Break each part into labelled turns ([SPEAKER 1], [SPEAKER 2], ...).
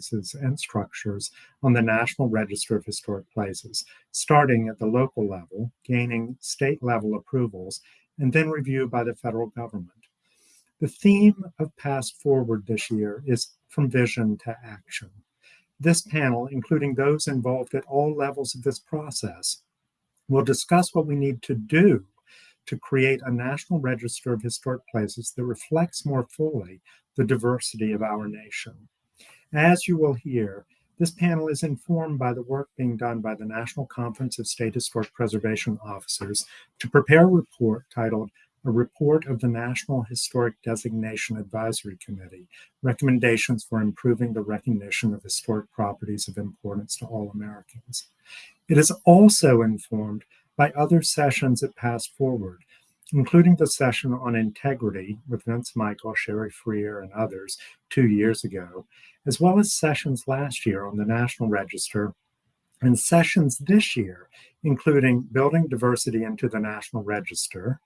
[SPEAKER 1] places and structures on the National Register of Historic Places, starting at the local level, gaining state level approvals, and then reviewed by the federal government. The theme of Past Forward this year is From Vision to Action. This panel, including those involved at all levels of this process, will discuss what we need to do to create a National Register of Historic Places that reflects more fully the diversity of our nation. As you will hear, this panel is informed by the work being done by the National Conference of State Historic Preservation Officers to prepare a report titled a report of the National Historic Designation Advisory Committee, recommendations for improving the recognition of historic properties of importance to all Americans. It is also informed by other sessions at Past Forward, including the session on integrity with Vince Michael, Sherry Freer, and others two years ago, as well as sessions last year on the National Register and sessions this year, including building diversity into the National Register,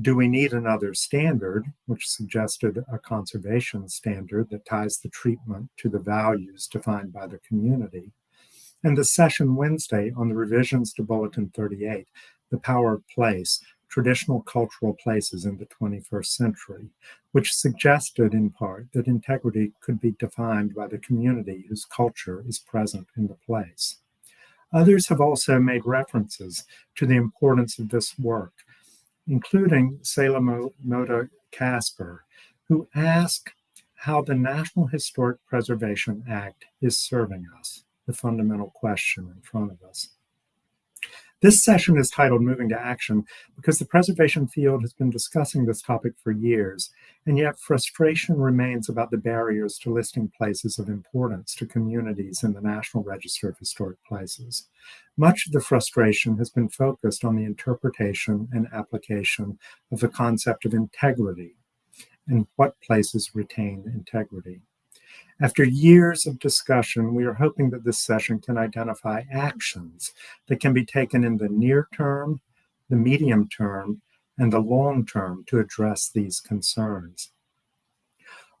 [SPEAKER 1] do we need another standard, which suggested a conservation standard that ties the treatment to the values defined by the community? And the session Wednesday on the revisions to Bulletin 38, The Power of Place, Traditional Cultural Places in the 21st Century, which suggested in part that integrity could be defined by the community whose culture is present in the place. Others have also made references to the importance of this work including Selah Mota Kasper, who ask how the National Historic Preservation Act is serving us, the fundamental question in front of us. This session is titled Moving to Action because the preservation field has been discussing this topic for years, and yet frustration remains about the barriers to listing places of importance to communities in the National Register of Historic Places. Much of the frustration has been focused on the interpretation and application of the concept of integrity and what places retain integrity. After years of discussion, we are hoping that this session can identify actions that can be taken in the near term, the medium term, and the long term to address these concerns.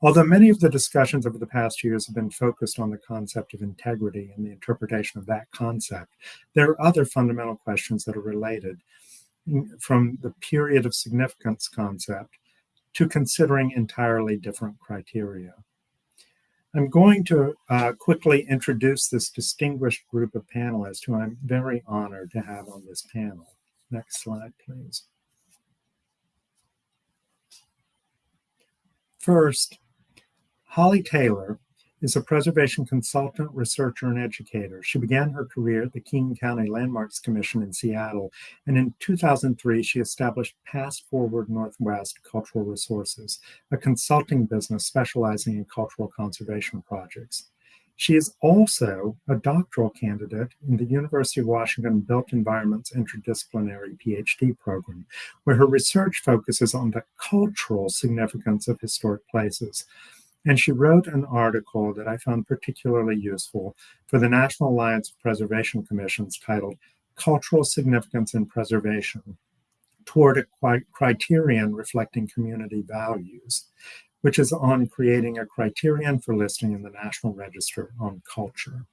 [SPEAKER 1] Although many of the discussions over the past years have been focused on the concept of integrity and the interpretation of that concept, there are other fundamental questions that are related from the period of significance concept to considering entirely different criteria. I'm going to uh, quickly introduce this distinguished group of panelists who I'm very honored to have on this panel. Next slide, please. First, Holly Taylor is a preservation consultant, researcher, and educator. She began her career at the King County Landmarks Commission in Seattle, and in 2003, she established Past Forward Northwest Cultural Resources, a consulting business specializing in cultural conservation projects. She is also a doctoral candidate in the University of Washington Built Environments Interdisciplinary PhD program, where her research focuses on the cultural significance of historic places. And she wrote an article that I found particularly useful for the National Alliance of Preservation Commissions titled Cultural Significance and Preservation Toward a Criterion Reflecting Community Values, which is on creating a criterion for listing in the National Register on Culture.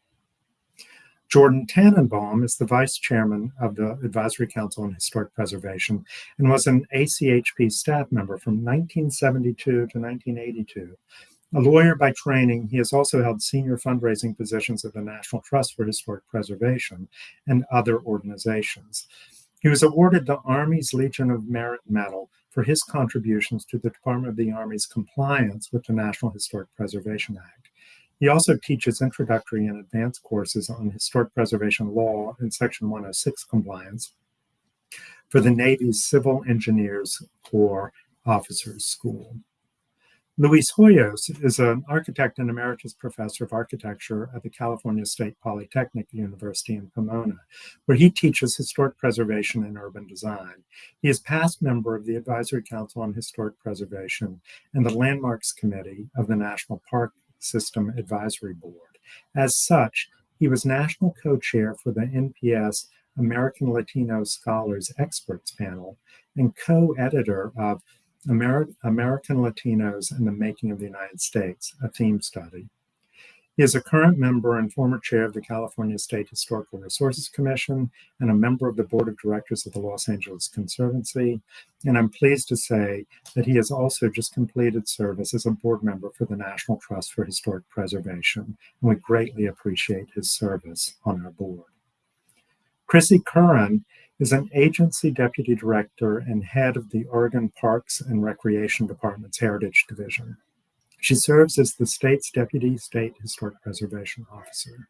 [SPEAKER 1] Jordan Tannenbaum is the vice chairman of the Advisory Council on Historic Preservation and was an ACHP staff member from 1972 to 1982 a lawyer by training, he has also held senior fundraising positions at the National Trust for Historic Preservation and other organizations. He was awarded the Army's Legion of Merit Medal for his contributions to the Department of the Army's compliance with the National Historic Preservation Act. He also teaches introductory and advanced courses on historic preservation law and Section 106 compliance for the Navy's Civil Engineers Corps Officers School. Luis Hoyos is an architect and emeritus professor of architecture at the California State Polytechnic University in Pomona, where he teaches historic preservation and urban design. He is past member of the Advisory Council on Historic Preservation and the Landmarks Committee of the National Park System Advisory Board. As such, he was national co-chair for the NPS American Latino Scholars Experts Panel and co-editor of Ameri American Latinos and the Making of the United States, a theme study. He is a current member and former chair of the California State Historical Resources Commission and a member of the board of directors of the Los Angeles Conservancy. And I'm pleased to say that he has also just completed service as a board member for the National Trust for Historic Preservation. And we greatly appreciate his service on our board. Chrissy Curran is an agency deputy director and head of the Oregon Parks and Recreation Department's Heritage Division. She serves as the state's Deputy State Historic Preservation Officer.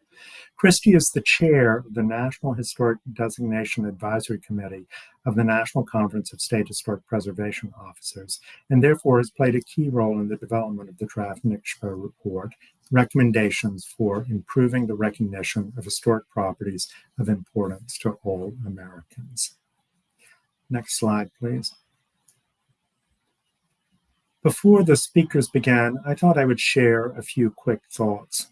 [SPEAKER 1] Christy is the chair of the National Historic Designation Advisory Committee of the National Conference of State Historic Preservation Officers, and therefore has played a key role in the development of the draft NCSHPO report, recommendations for improving the recognition of historic properties of importance to all Americans. Next slide, please. Before the speakers began, I thought I would share a few quick thoughts.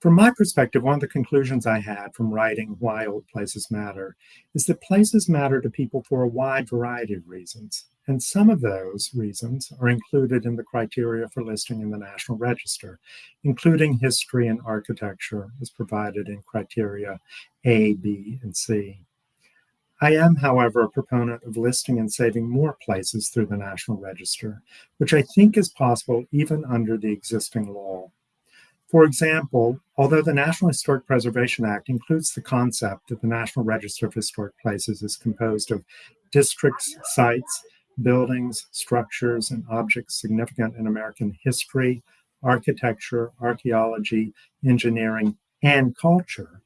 [SPEAKER 1] From my perspective, one of the conclusions I had from writing Why Old Places Matter is that places matter to people for a wide variety of reasons. And some of those reasons are included in the criteria for listing in the National Register, including history and architecture as provided in criteria A, B, and C. I am, however, a proponent of listing and saving more places through the National Register, which I think is possible even under the existing law. For example, although the National Historic Preservation Act includes the concept that the National Register of Historic Places is composed of districts, sites, buildings, structures, and objects significant in American history, architecture, archaeology, engineering, and culture,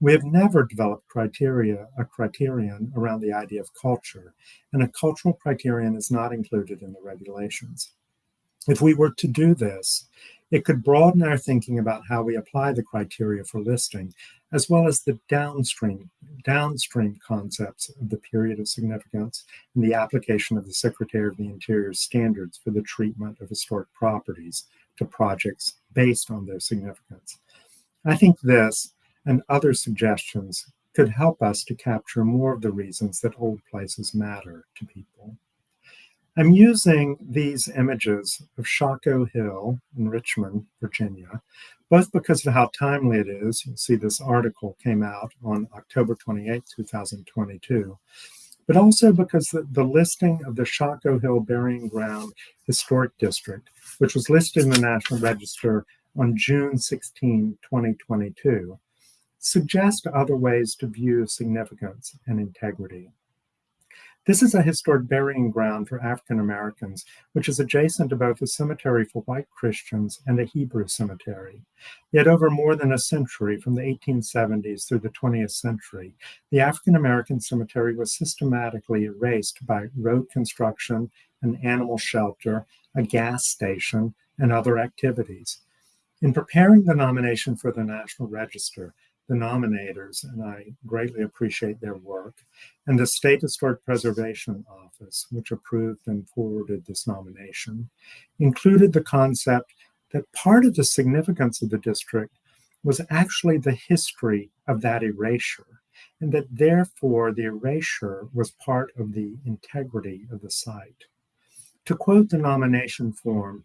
[SPEAKER 1] we have never developed criteria, a criterion around the idea of culture, and a cultural criterion is not included in the regulations. If we were to do this, it could broaden our thinking about how we apply the criteria for listing, as well as the downstream, downstream concepts of the period of significance and the application of the Secretary of the Interior standards for the treatment of historic properties to projects based on their significance. I think this, and other suggestions could help us to capture more of the reasons that old places matter to people. I'm using these images of Shockoe Hill in Richmond, Virginia, both because of how timely it is. You'll see this article came out on October 28, 2022, but also because the, the listing of the Shockoe Hill Burying Ground Historic District, which was listed in the National Register on June 16, 2022, suggest other ways to view significance and integrity. This is a historic burying ground for African Americans, which is adjacent to both a cemetery for white Christians and a Hebrew cemetery. Yet, over more than a century, from the 1870s through the 20th century, the African American cemetery was systematically erased by road construction, an animal shelter, a gas station, and other activities. In preparing the nomination for the National Register, the nominators, and I greatly appreciate their work, and the State Historic Preservation Office, which approved and forwarded this nomination, included the concept that part of the significance of the district was actually the history of that erasure, and that therefore the erasure was part of the integrity of the site. To quote the nomination form,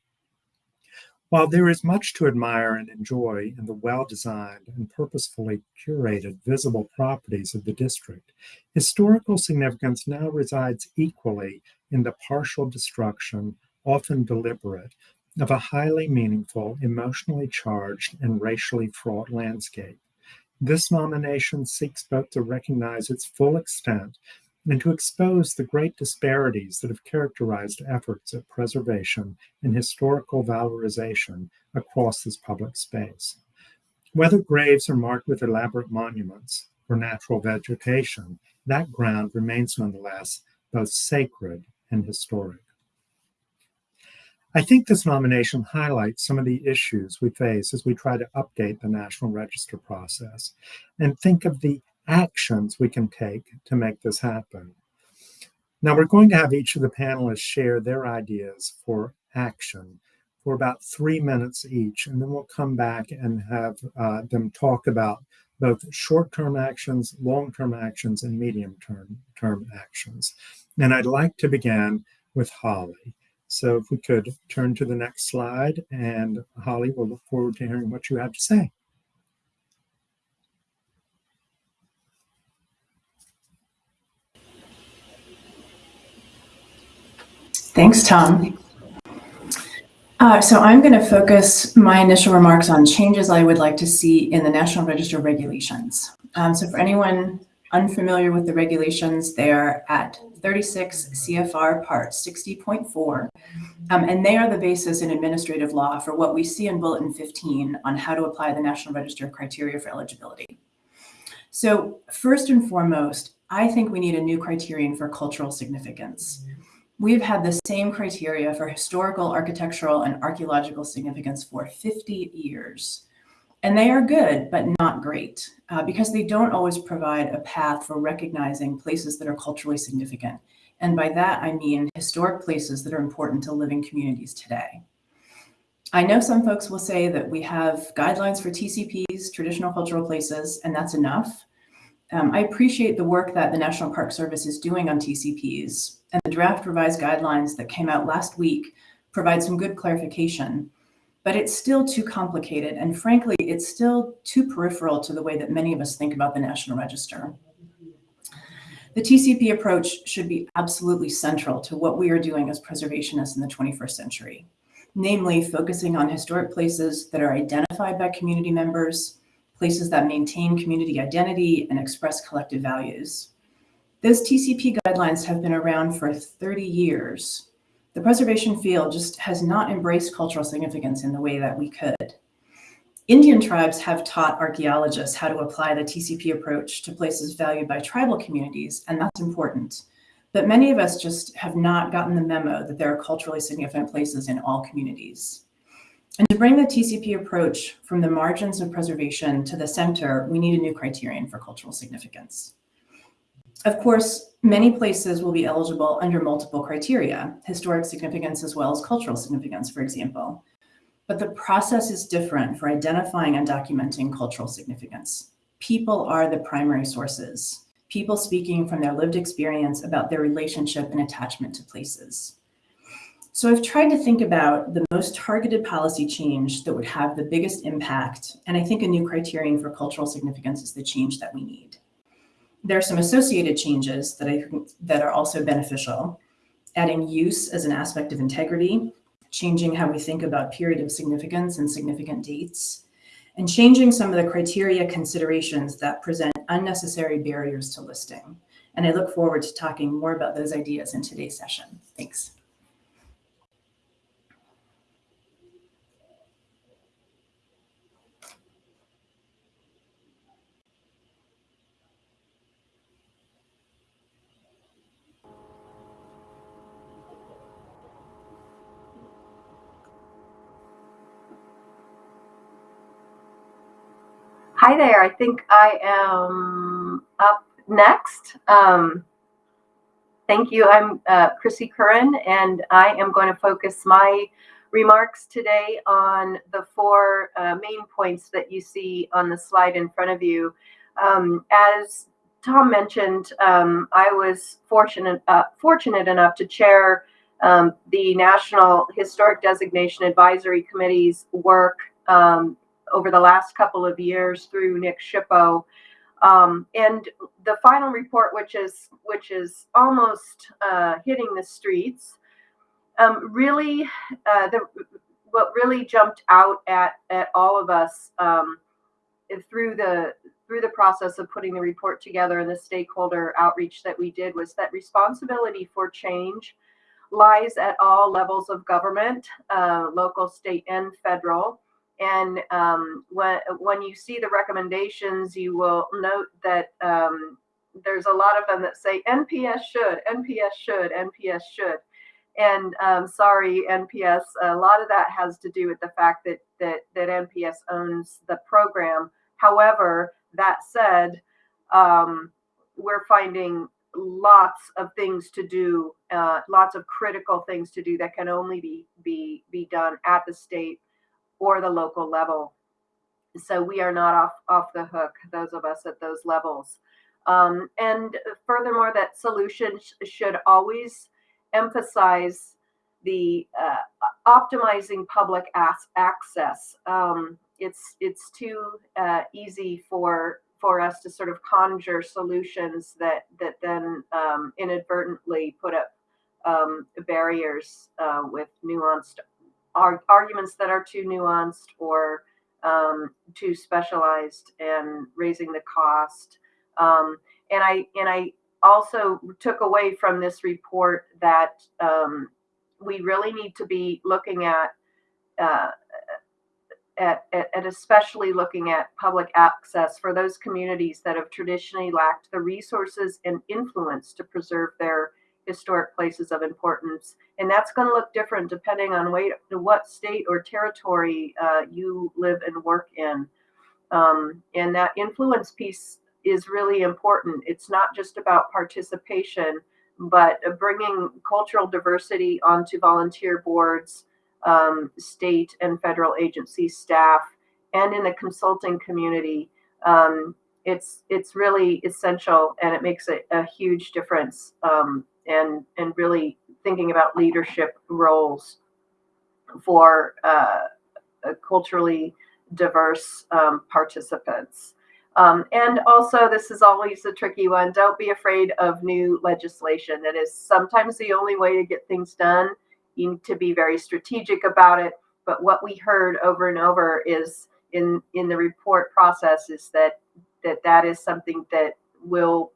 [SPEAKER 1] while there is much to admire and enjoy in the well designed and purposefully curated visible properties of the district, historical significance now resides equally in the partial destruction, often deliberate, of a highly meaningful, emotionally charged, and racially fraught landscape. This nomination seeks both to recognize its full extent and to expose the great disparities that have characterized efforts at preservation and historical valorization across this public space. Whether graves are marked with elaborate monuments or natural vegetation, that ground remains nonetheless both sacred and historic. I think this nomination highlights some of the issues we face as we try to update the National Register process and think of the actions we can take to make this happen. Now, we're going to have each of the panelists share their ideas for action for about three minutes each, and then we'll come back and have uh, them talk about both short-term actions, long-term actions, and medium-term term actions. And I'd like to begin with Holly. So if we could turn to the next slide, and Holly, we'll look forward to hearing what you have to say.
[SPEAKER 2] Thanks, Tom. Uh, so I'm going to focus my initial remarks on changes I would like to see in the National Register regulations. Um, so for anyone unfamiliar with the regulations, they're at 36 CFR Part 60.4, um, and they are the basis in administrative law for what we see in Bulletin 15 on how to apply the National Register criteria for eligibility. So first and foremost, I think we need a new criterion for cultural significance. We've had the same criteria for historical, architectural, and archaeological significance for 50 years. And they are good, but not great, uh, because they don't always provide a path for recognizing places that are culturally significant. And by that, I mean historic places that are important to living communities today. I know some folks will say that we have guidelines for TCPs, traditional cultural places, and that's enough. Um, I appreciate the work that the National Park Service is doing on TCPs, and the draft revised guidelines that came out last week provide some good clarification but it's still too complicated. And frankly, it's still too peripheral to the way that many of us think about the National Register. The TCP approach should be absolutely central to what we are doing as preservationists in the 21st century, namely focusing on historic places that are identified by community members, places that maintain community identity and express collective values. Those TCP guidelines have been around for 30 years, the preservation field just has not embraced cultural significance in the way that we could. Indian tribes have taught archaeologists how to apply the TCP approach to places valued by tribal communities, and that's important. But many of us just have not gotten the memo that there are culturally significant places in all communities. And to bring the TCP approach from the margins of preservation to the center, we need a new criterion for cultural significance. Of course, many places will be eligible under multiple criteria, historic significance as well as cultural significance, for example. But the process is different for identifying and documenting cultural significance. People are the primary sources, people speaking from their lived experience about their relationship and attachment to places. So I've tried to think about the most targeted policy change that would have the biggest impact, and I think a new criterion for cultural significance is the change that we need there are some associated changes that I that are also beneficial. Adding use as an aspect of integrity, changing how we think about period of significance and significant dates, and changing some of the criteria considerations that present unnecessary barriers to listing. And I look forward to talking more about those ideas in today's session. Thanks.
[SPEAKER 3] Hi there. I think I am up next. Um, thank you. I'm uh, Chrissy Curran, and I am going to focus my remarks today on the four uh, main points that you see on the slide in front of you. Um, as Tom mentioned, um, I was fortunate uh, fortunate enough to chair um, the National Historic Designation Advisory Committee's work um, over the last couple of years through NCSHPO. Um, and the final report, which is which is almost uh, hitting the streets, um, really uh, the what really jumped out at at all of us um, through the through the process of putting the report together and the stakeholder outreach that we did was that responsibility for change lies at all levels of government, uh, local, state, and federal. And um, when, when you see the recommendations, you will note that um, there's a lot of them that say NPS should, NPS should, NPS should. And um, sorry, NPS, a lot of that has to do with the fact that, that, that NPS owns the program. However, that said, um, we're finding lots of things to do, uh, lots of critical things to do that can only be, be, be done at the state or the local level. So we are not off, off the hook, those of us at those levels. Um, and furthermore, that solution sh should always emphasize the uh, optimizing public access. Um, it's it's too uh, easy for for us to sort of conjure solutions that that then um, inadvertently put up um, barriers uh, with nuanced ar- arguments that are too nuanced or um, too specialized and raising the cost. Um, and I and I also took away from this report that um, we really need to be looking at, uh, at, at, at especially looking at public access for those communities that have traditionally lacked the resources and influence to preserve their historic places of importance. And that's going to look different depending on way, what state or territory uh, you live and work in. Um, and that influence piece is really important. It's not just about participation, but bringing cultural diversity onto volunteer boards, um, state and federal agency staff, and in the consulting community. Um, it's it's really essential, and it makes a, a huge difference. Um, and and really thinking about leadership roles for uh, culturally diverse um, participants. Um, and also, this is always a tricky one. Don't be afraid of new legislation. That is sometimes the only way to get things done. You need to be very strategic about it. But what we heard over and over is in in the report process is that that that is something that will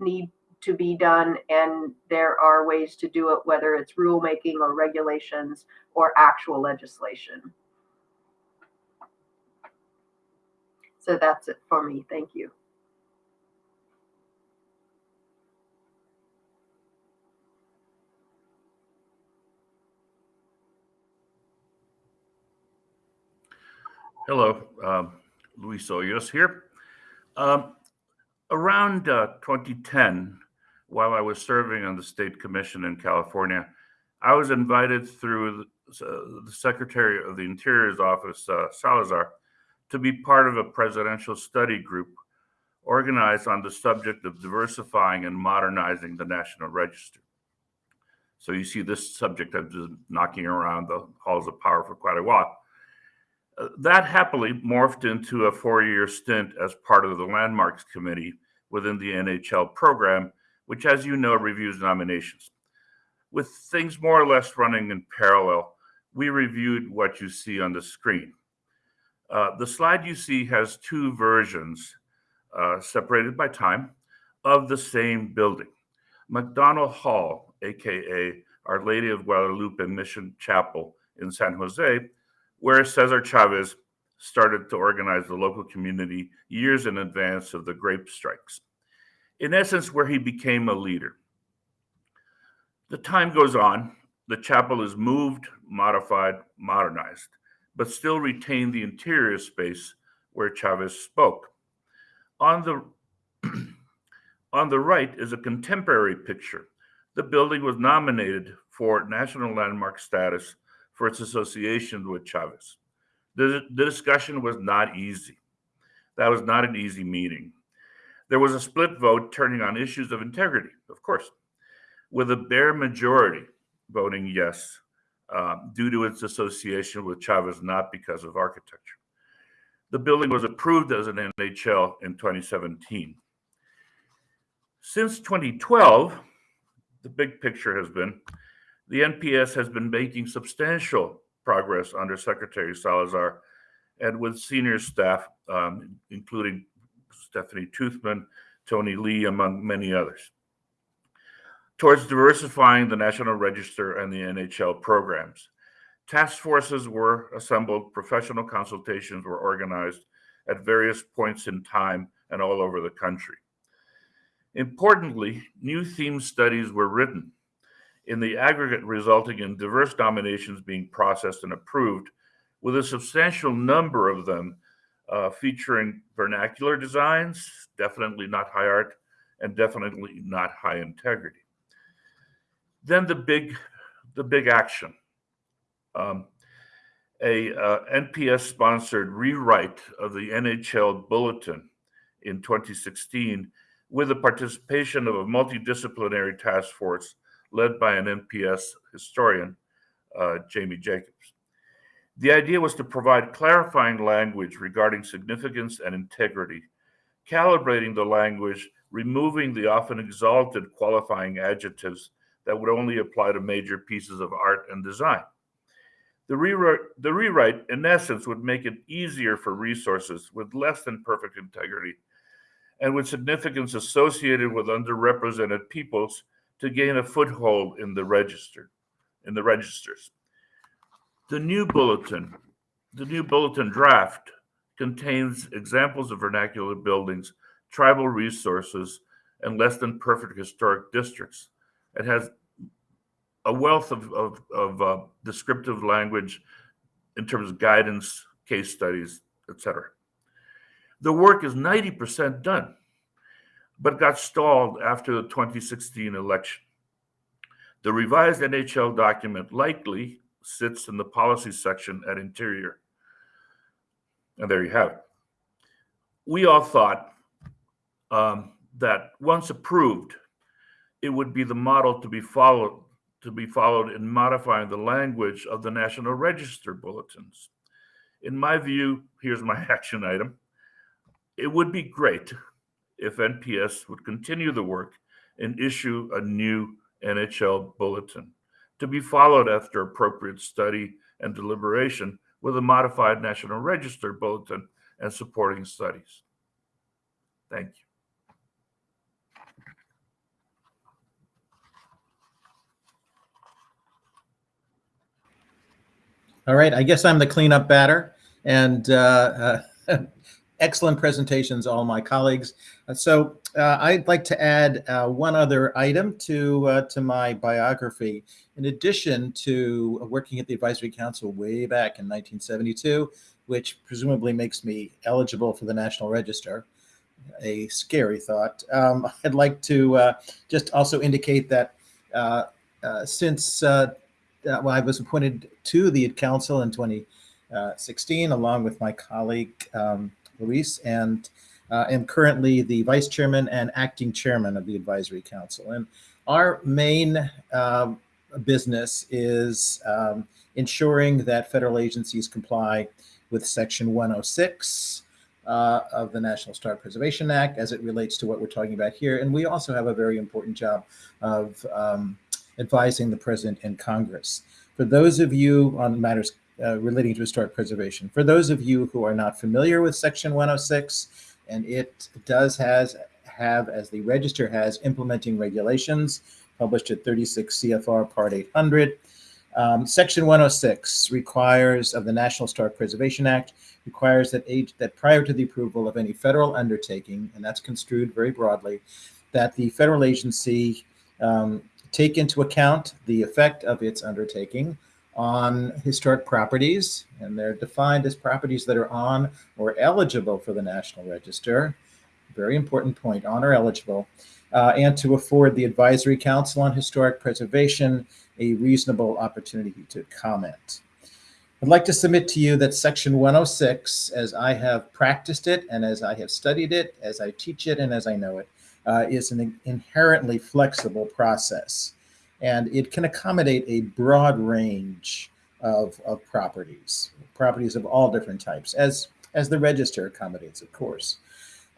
[SPEAKER 3] need to be done, and there are ways to do it, whether it's rulemaking or regulations or actual legislation. So that's it for me. Thank you.
[SPEAKER 4] Hello, um, Luis Hoyos here. Um, around uh, 2010, while I was serving on the state commission in California, I was invited through the, uh, Secretary of the Interior's office, uh, Salazar, to be part of a presidential study group organized on the subject of diversifying and modernizing the National Register. So you see this subject I've been knocking around the halls of power for quite a while. Uh, that happily morphed into a four-year stint as part of the Landmarks Committee within the NHL program, which, as you know, reviews nominations. With things more or less running in parallel, we reviewed what you see on the screen. Uh, the slide you see has two versions uh, separated by time of the same building. McDonnell Hall, aka Our Lady of Guadalupe Mission Chapel in San Jose, where Cesar Chavez started to organize the local community years in advance of the grape strikes. In essence, where he became a leader. The time goes on, the chapel is moved, modified, modernized, but still retained the interior space where Chavez spoke. On the on the right is a contemporary picture. The building was nominated for national landmark status for its association with Chavez. The, the discussion was not easy. That was not an easy meeting. There was a split vote turning on issues of integrity, of course, with a bare majority voting yes uh, due to its association with Chavez, not because of architecture. The building was approved as an NHL in 2017. Since 2012, the big picture has been the NPS has been making substantial progress under Secretary Salazar and with senior staff, um, including Stephanie Toothman, Tony Lee, among many others, towards diversifying the National Register and the NHL programs. Task forces were assembled, professional consultations were organized at various points in time and all over the country. Importantly, new theme studies were written in the aggregate resulting in diverse nominations being processed and approved, with a substantial number of them uh, featuring vernacular designs, definitely not high art, and definitely not high integrity. Then the big, the big action. Um, a uh, NPS-sponsored rewrite of the NHL Bulletin in 2016 with the participation of a multidisciplinary task force led by an NPS historian, uh, Jamie Jacobs. The idea was to provide clarifying language regarding significance and integrity, calibrating the language, removing the often exalted qualifying adjectives that would only apply to major pieces of art and design. The rewrite, the rewrite, in essence, would make it easier for resources with less than perfect integrity and with significance associated with underrepresented peoples to gain a foothold in the register, in the registers. The new bulletin, the new bulletin draft contains examples of vernacular buildings, tribal resources, and less than perfect historic districts. It has a wealth of, of, of uh, descriptive language in terms of guidance, case studies, etc. The work is 90% done, but got stalled after the 2016 election. The revised NHL document likely sits in the policy section at Interior. And there you have it. We all thought um, that once approved, it would be the model to be followed to be followed in modifying the language of the National Register bulletins. In my view, here's my action item. It would be great if NPS would continue the work and issue a new NHL bulletin to be followed after appropriate study and deliberation with a modified National Register bulletin and supporting studies. Thank you.
[SPEAKER 5] All right, I guess I'm the cleanup batter and uh, uh, excellent presentations, all my colleagues. Uh, so uh, I'd like to add uh, one other item to, uh, to my biography. In addition to working at the Advisory Council way back in 1972, which presumably makes me eligible for the National Register, a scary thought. Um, I'd like to just also indicate that since uh, well, I was appointed to the council in 2016, along with my colleague um, Luis, and uh, am currently the vice chairman and acting chairman of the advisory council. And our main uh, business is um, ensuring that federal agencies comply with Section 106 uh, of the National Historic Preservation Act as it relates to what we're talking about here. And we also have a very important job of um, advising the president and Congress. For those of you on matters uh, relating to historic preservation, for those of you who are not familiar with Section 106, and it does has have, as the register has, implementing regulations published at 36 CFR Part 800. Um, Section 106 requires of the National Historic Preservation Act requires that age, that prior to the approval of any federal undertaking, and that's construed very broadly, that the federal agency um, take into account the effect of its undertaking on historic properties, and they're defined as properties that are on or eligible for the National Register. Very important point, on or eligible, uh, and to afford the Advisory Council on Historic Preservation a reasonable opportunity to comment. I'd like to submit to you that Section 106, as I have practiced it and as I have studied it, as I teach it and as I know it, uh, is an inherently flexible process. And it can accommodate a broad range of, of properties, properties of all different types, as, as the register accommodates, of course.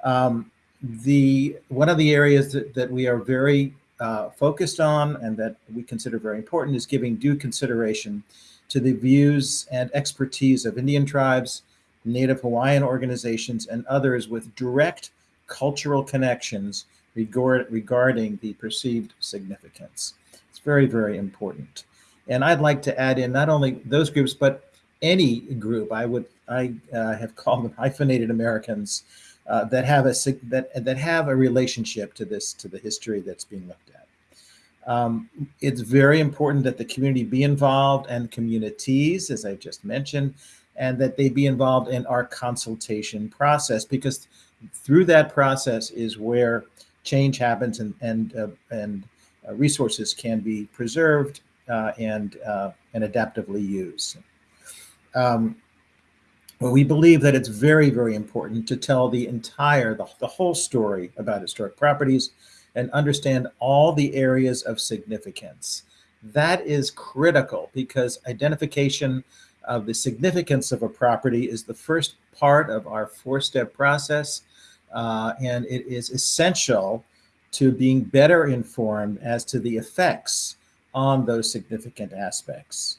[SPEAKER 5] Um, the One of the areas that, that we are very uh, focused on and that we consider very important is giving due consideration to the views and expertise of Indian tribes, Native Hawaiian organizations, and others with direct cultural connections regard, regarding the perceived significance. Very, very important. And I'd like to add in not only those groups, but any group. I would I uh, have called them hyphenated Americans uh, that have a that that have a relationship to this to the history that's being looked at. Um, it's very important that the community be involved and communities, as I just mentioned, and that they be involved in our consultation process because through that process is where change happens and and uh, and resources can be preserved uh, and uh, and adaptively used. Um, well, we believe that it's very, very important to tell the entire, the, the whole story about historic properties and understand all the areas of significance. That is critical because identification of the significance of a property is the first part of our four-step process. uh, and it is essential to being better informed as to the effects on those significant aspects.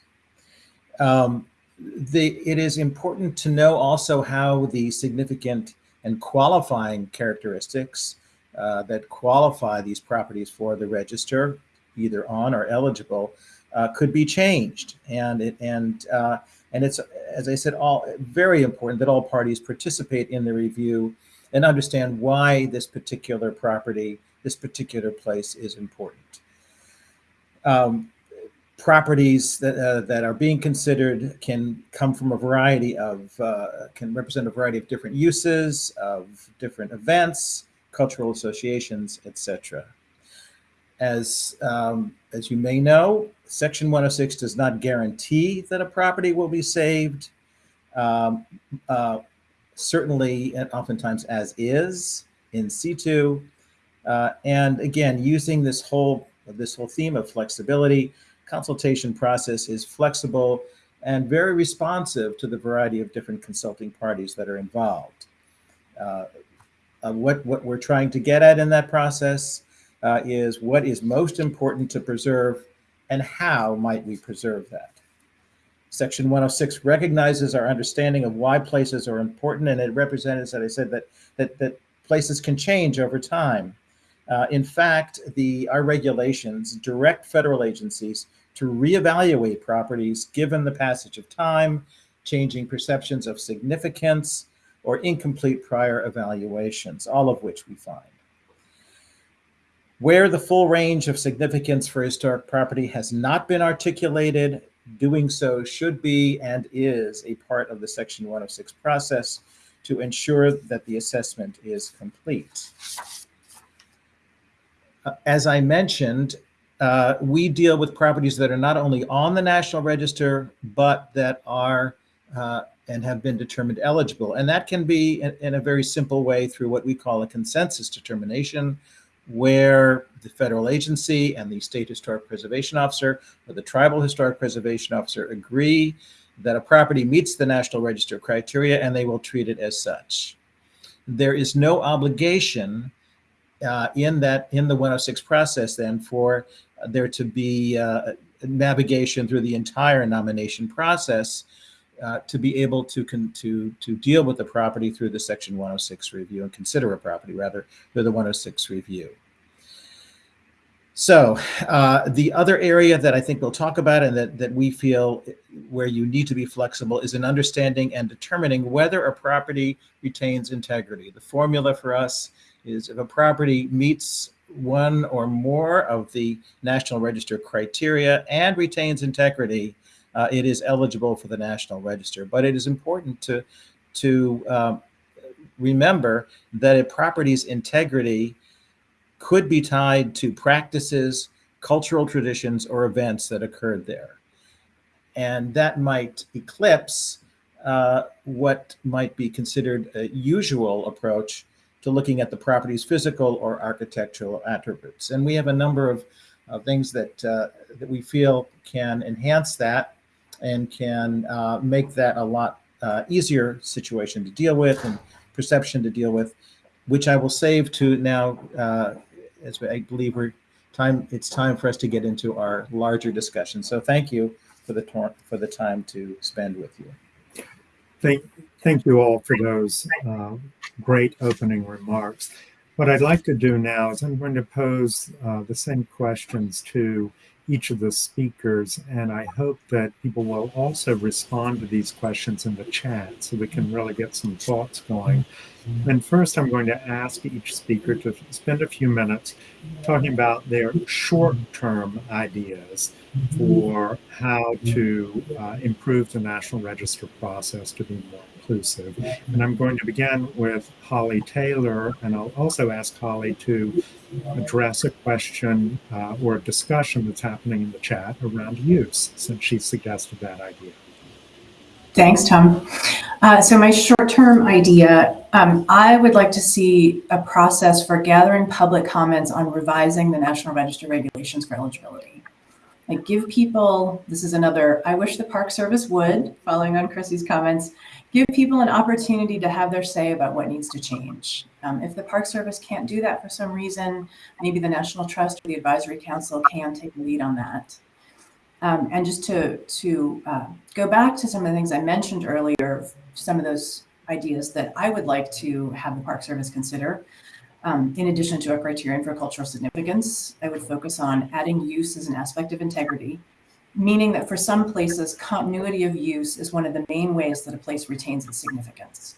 [SPEAKER 5] Um, the, it is important to know also how the significant and qualifying characteristics uh, that qualify these properties for the register, either on or eligible, uh, could be changed. And it and uh, and it's as I said, all very important that all parties participate in the review and understand why this particular property, this particular place is important. Um, properties that, uh, that are being considered can come from a variety of, uh, can represent a variety of different uses, of different events, cultural associations, etc. As, um, as you may know, Section 106 does not guarantee that a property will be saved. Um, uh, certainly, and oftentimes as is in C2. Uh, and again, using this whole this whole theme of flexibility, consultation process is flexible and very responsive to the variety of different consulting parties that are involved. Uh, uh, what, what we're trying to get at in that process uh, is what is most important to preserve and how might we preserve that. Section 106 recognizes our understanding of why places are important and it represents, that I said, that, that, that places can change over time. Uh, in fact, the, our regulations direct federal agencies to reevaluate properties given the passage of time, changing perceptions of significance, or incomplete prior evaluations, all of which we find. Where the full range of significance for historic property has not been articulated, doing so should be and is a part of the Section 106 process to ensure that the assessment is complete. Uh, As I mentioned, uh, we deal with properties that are not only on the National Register, but that are uh, and have been determined eligible. And that can be in, in a very simple way through what we call a consensus determination, where the federal agency and the state historic preservation officer or the tribal historic preservation officer agree that a property meets the National Register criteria and they will treat it as such. There is no obligation uh, in that in the 106 process then for there to be uh, navigation through the entire nomination process uh, to be able to to to deal with the property through the section 106 review and consider a property rather through the 106 review. So uh, the other area that I think we'll talk about and that, that we feel where you need to be flexible is in understanding and determining whether a property retains integrity. The formula for us is if a property meets one or more of the National Register criteria and retains integrity, uh, it is eligible for the National Register. But it is important to, to um, remember that a property's integrity could be tied to practices, cultural traditions, or events that occurred there. And that might eclipse uh, what might be considered a usual approach to looking at the property's physical or architectural attributes. And we have a number of, of things that, uh, that we feel can enhance that and can uh, make that a lot uh, easier situation to deal with and perception to deal with, which I will save to now, uh, as I believe we're time, it's time for us to get into our larger discussion. So thank you for the, for the time to spend with you.
[SPEAKER 1] Thank, thank you all for those uh, great opening remarks. What I'd like to do now is I'm going to pose uh, the same questions to each of the speakers, and I hope that people will also respond to these questions in the chat so we can really get some thoughts going. And first, I'm going to ask each speaker to spend a few minutes talking about their short-term ideas for how to uh, improve the National Register process to be more inclusive. And I'm going to begin with Holly Taylor, and I'll also ask Holly to address a question uh, or a discussion that's happening in the chat around use, since she suggested that idea.
[SPEAKER 2] Thanks, Tom. Uh, so my short-term idea, um, I would like to see a process for gathering public comments on revising the National Register regulations for eligibility. Like give people, this is another, I wish the Park Service would, following on Chrissy's comments, give people an opportunity to have their say about what needs to change. Um, if the Park Service can't do that for some reason, maybe the National Trust or the Advisory Council can take the lead on that. Um, and just to, to uh, go back to some of the things I mentioned earlier, some of those ideas that I would like to have the Park Service consider. Um, in addition to a criterion for cultural significance, I would focus on adding use as an aspect of integrity, meaning that for some places, continuity of use is one of the main ways that a place retains its significance.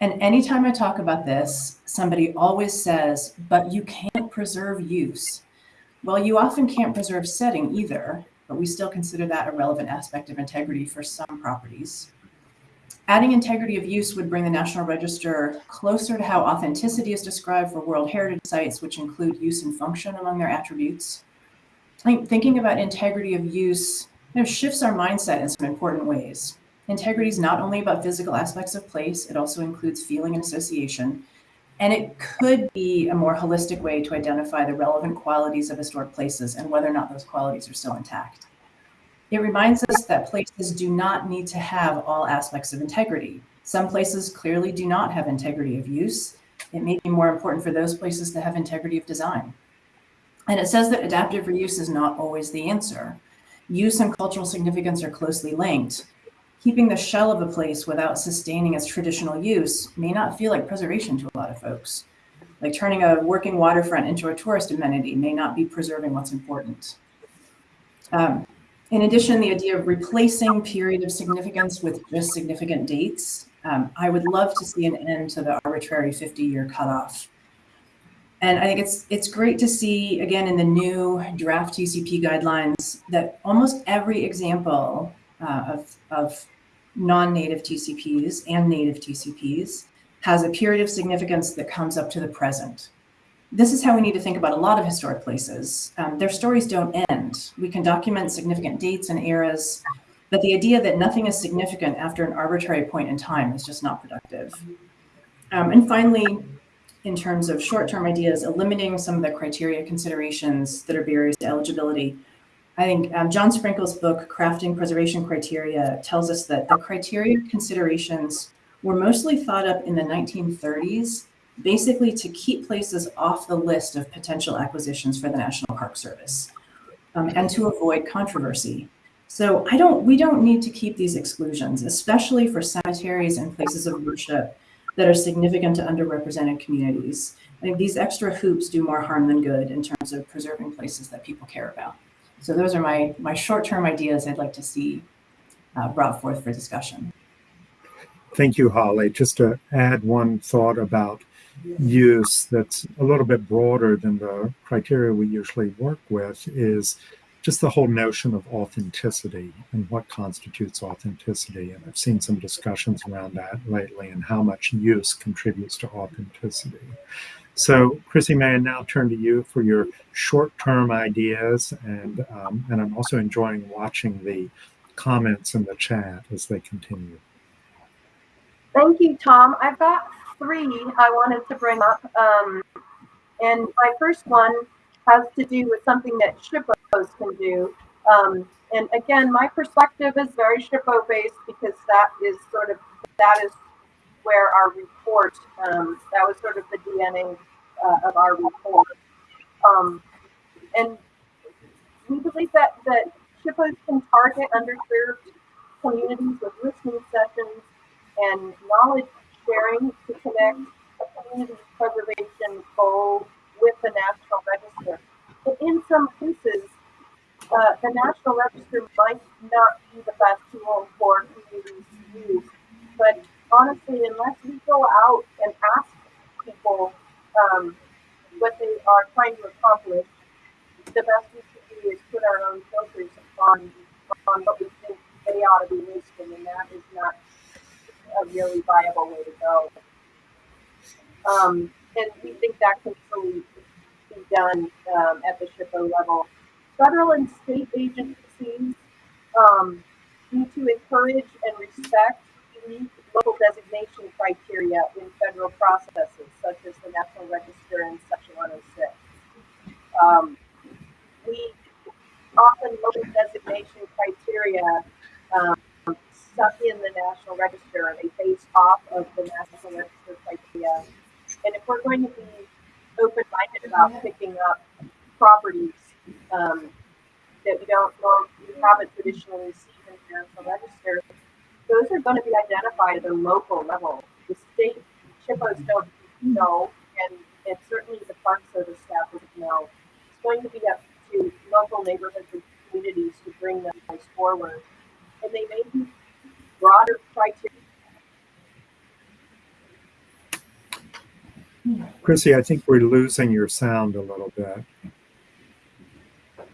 [SPEAKER 2] And anytime I talk about this, somebody always says, but you can't preserve use. Well, you often can't preserve setting either, but we still consider that a relevant aspect of integrity for some properties. Adding integrity of use would bring the National Register closer to how authenticity is described for World Heritage Sites, which include use and function among their attributes. Thinking about integrity of use you know, shifts our mindset in some important ways. Integrity is not only about physical aspects of place, it also includes feeling and association. And it could be a more holistic way to identify the relevant qualities of historic places and whether or not those qualities are still intact. It reminds us that places do not need to have all aspects of integrity. Some places clearly do not have integrity of use. It may be more important for those places to have integrity of design. And it says that adaptive reuse is not always the answer. Use and cultural significance are closely linked. Keeping the shell of a place without sustaining its traditional use may not feel like preservation to a lot of folks. Like turning a working waterfront into a tourist amenity may not be preserving what's important. Um, in addition, the idea of replacing period of significance with just significant dates, um, I would love to see an end to the arbitrary 50-year cutoff. And I think it's it's great to see, again, in the new draft TCP guidelines, that almost every example uh, of, of non-native TCPs and native TCPs has a period of significance that comes up to the present this is how we need to think about a lot of historic places. Um, their stories don't end. We can document significant dates and eras, but the idea that nothing is significant after an arbitrary point in time is just not productive. Um, and finally, in terms of short-term ideas, eliminating some of the criteria considerations that are barriers to eligibility. I think um, John Sprinkle's book, Crafting Preservation Criteria, tells us that the criteria considerations were mostly thought up in the 1930s basically to keep places off the list of potential acquisitions for the National Park Service um, and to avoid controversy. So I don't, we don't need to keep these exclusions, especially for cemeteries and places of worship that are significant to underrepresented communities. I think these extra hoops do more harm than good in terms of preserving places that people care about. So those are my, my short-term ideas I'd like to see uh, brought forth for discussion.
[SPEAKER 1] Thank you, Holly. Just to add one thought about use that's a little bit broader than the criteria we usually work with is just the whole notion of authenticity and what constitutes authenticity. And I've seen some discussions around that lately and how much use contributes to authenticity. So, Chrissy, may I now turn to you for your short-term ideas, and um, and I'm also enjoying watching the comments in the chat as they continue.
[SPEAKER 3] Thank you, Tom. I've got three I wanted to bring up. Um, and my first one has to do with something that SHPOs can do. Um, and again, my perspective is very SHPO based because that is sort of, that is where our report, um, that was sort of the DNA uh, of our report. Um, and we believe that, that SHPOs can target underserved communities with listening sessions and knowledge sharing to connect a community preservation goal with the National Register. But in some cases, uh, the National Register might not be the best tool for communities to use. But honestly, unless we go out and ask people um, what they are trying to accomplish, the best we can do is put our own filters on, on what we think they ought to be listing, and that is not a really viable way to go. Um, and we think that can fully done um, at the SHPO level. Federal and state agencies um, need to encourage and respect unique local designation criteria in federal processes, such as the National Register and Section 106. Um, we often local designation criteria um, stuck in the National Register. They base off of the National Register criteria. And if we're going to be open-minded about picking up properties um, that we don't norm- we haven't traditionally seen in the Register, those are going to be identified at a local level. The state SHPOs don't know, and, and certainly the Park Service staff doesn't know. It's going to be up to local neighborhoods and communities to bring those forward. And they may be broader criteria.
[SPEAKER 1] Chrissy, I think we're losing your sound a little bit.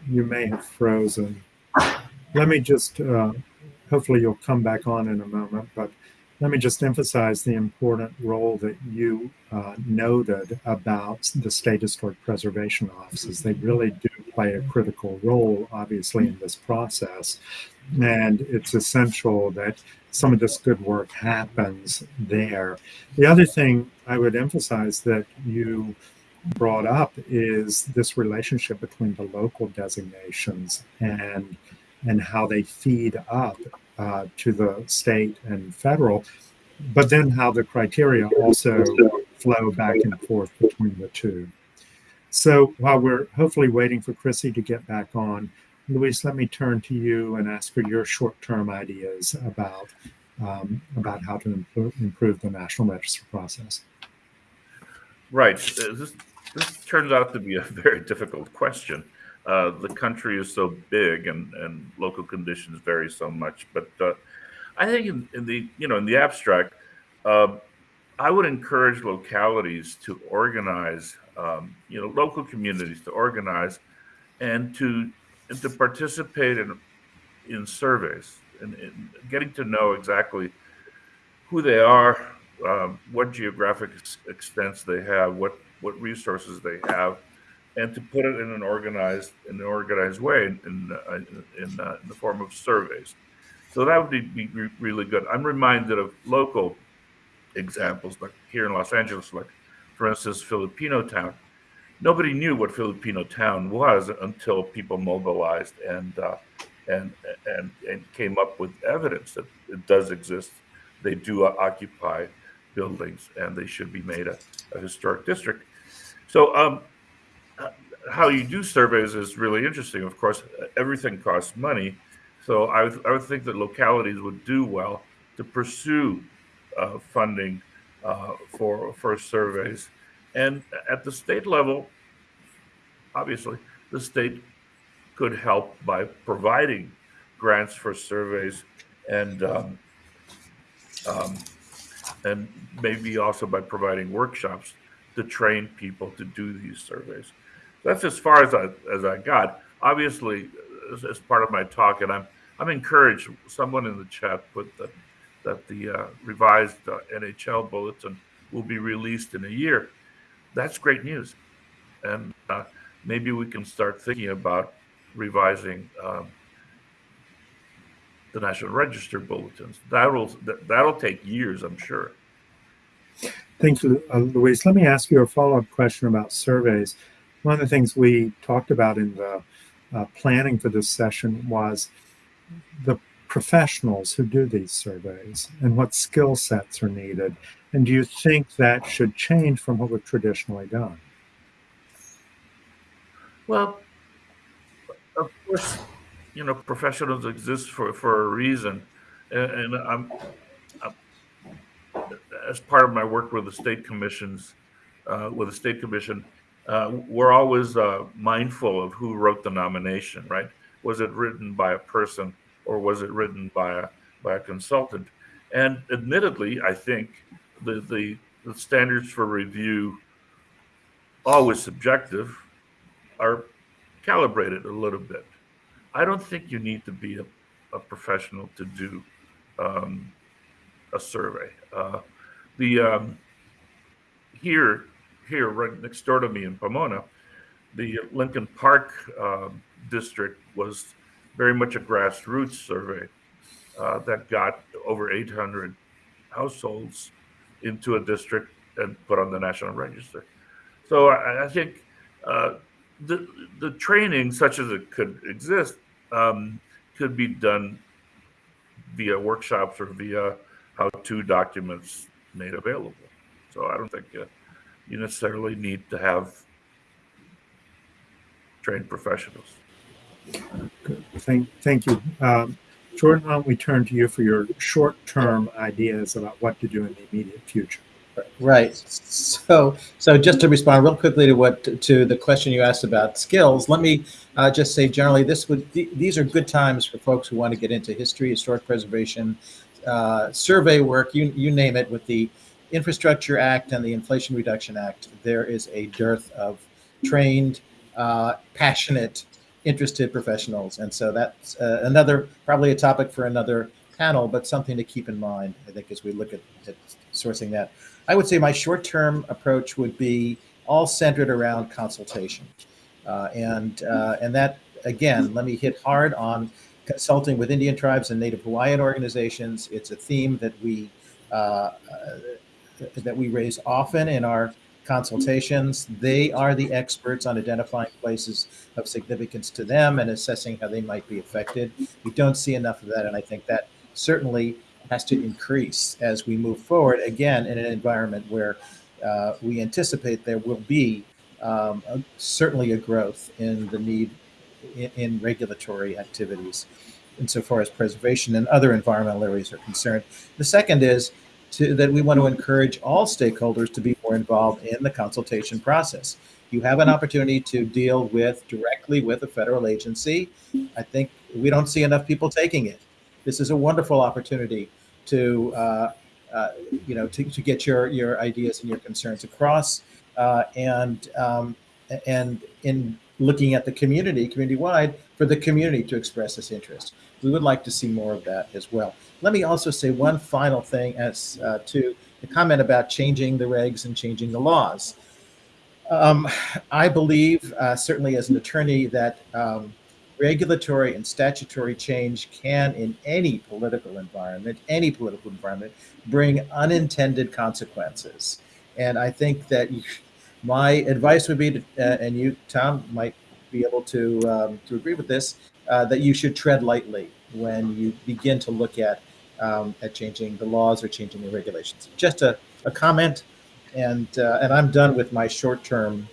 [SPEAKER 1] You may have frozen. Let me just, uh, hopefully you'll come back on in a moment, but let me just emphasize the important role that you uh, noted about the state historic preservation offices. They really do play a critical role, obviously, in this process. And it's essential that some of this good work happens there. The other thing I would emphasize that you brought up is this relationship between the local designations and and how they feed up uh, to the state and federal, but then how the criteria also flow back and forth between the two. So while we're hopefully waiting for Chrissy to get back on, Luis, let me turn to you and ask for your short-term ideas about um, about how to improve, improve the National Register process.
[SPEAKER 4] Right. This, this turns out to be a very difficult question. Uh, the country is so big and, and local conditions vary so much. But uh, I think in, in the you know in the abstract, uh, I would encourage localities to organize, um, you know, local communities to organize, and to and to participate in in surveys and, getting to know exactly who they are, um, what geographic ex- extents they have, what what resources they have, and to put it in an organized in an organized way in in, uh, in, uh, in the form of surveys. So that would be, be re- really good. I'm reminded of local examples, like here in Los Angeles, like for instance, Filipino Town. Nobody knew what Filipino Town was until people mobilized and uh, and and and came up with evidence that it does exist. They do occupy buildings, and they should be made a, a historic district. So, um, how you do surveys is really interesting. Of course, everything costs money, so I would, I would think that localities would do well to pursue uh, funding uh, for for surveys, and at the state level, obviously, the state could help by providing grants for surveys and um, um, and maybe also by providing workshops to train people to do these surveys. That's as far as I as I got. Obviously, as, as part of my talk, and I'm I'm encouraged. Someone in the chat put that that the uh, revised uh, NHL bulletin will be released in a year. That's great news, and uh, maybe we can start thinking about revising um, the National Register bulletins. That'll that, that'll take years, I'm sure.
[SPEAKER 1] Thank you, uh, Luis. Let me ask you a follow-up question about surveys. One of the things we talked about in the uh, planning for this session was the professionals who do these surveys and what skill sets are needed. And do you think that should change from what we've traditionally done?
[SPEAKER 4] Well, of course, you know, professionals exist for, for a reason. And, and I'm, I'm, as part of my work with the state commissions, uh, with the state commission, uh, we're always uh, mindful of who wrote the nomination, right? Was it written by a person or was it written by a, by a consultant? And admittedly, I think the, the, the standards for review, always subjective, are calibrated a little bit. I don't think you need to be a, a professional to do um, a survey. Uh, the um, here here right next door to me in Pomona, the Lincoln Park um district was very much a grassroots survey uh, that got over 800 households into a district and put on the national register. So I, I think uh, the the training, such as it could exist, um, could be done via workshops or via how-to documents made available. So I don't think uh, you necessarily need to have trained professionals.
[SPEAKER 1] Good. Thank, thank you. Um, Jordan, why don't we turn to you for your short-term ideas about what to do in the immediate future?
[SPEAKER 5] Right. So, so just to respond real quickly to what to the question you asked about skills, let me uh, just say generally this would th- these are good times for folks who want to get into history, historic preservation, uh, survey work, you you name it. With the Infrastructure Act and the Inflation Reduction Act, there is a dearth of trained, uh, passionate, interested professionals, and so that's uh, another probably a topic for another panel, but something to keep in mind. I think as we look at, at sourcing that. I would say my short-term approach would be all centered around consultation, uh, and uh, and that again, let me hit hard on consulting with Indian tribes and Native Hawaiian organizations. It's a theme that we uh, uh, that we raise often in our consultations. They are the experts on identifying places of significance to them and assessing how they might be affected. We don't see enough of that, and I think that certainly has to increase as we move forward, again, in an environment where uh, we anticipate there will be um, a, certainly a growth in the need in, in, regulatory activities insofar as preservation and other environmental areas are concerned. The second is to, that we want to encourage all stakeholders to be more involved in the consultation process. You have an opportunity to deal with directly with a federal agency. I think we don't see enough people taking it. This is a wonderful opportunity to uh, uh, you know to, to get your your ideas and your concerns across uh, and um, and in looking at the community community wide for the community to express this interest. We would like to see more of that as well. Let me also say one final thing as uh, to the comment about changing the regs and changing the laws. Um, i believe uh, certainly as an attorney that um, regulatory and statutory change can, in any political environment, any political environment, bring unintended consequences. And I think that my advice would be, to, uh, and you, Tom, might be able to um, to agree with this, uh, that you should tread lightly when you begin to look at um, at changing the laws or changing the regulations. Just a, a comment, and uh, and I'm done with my short term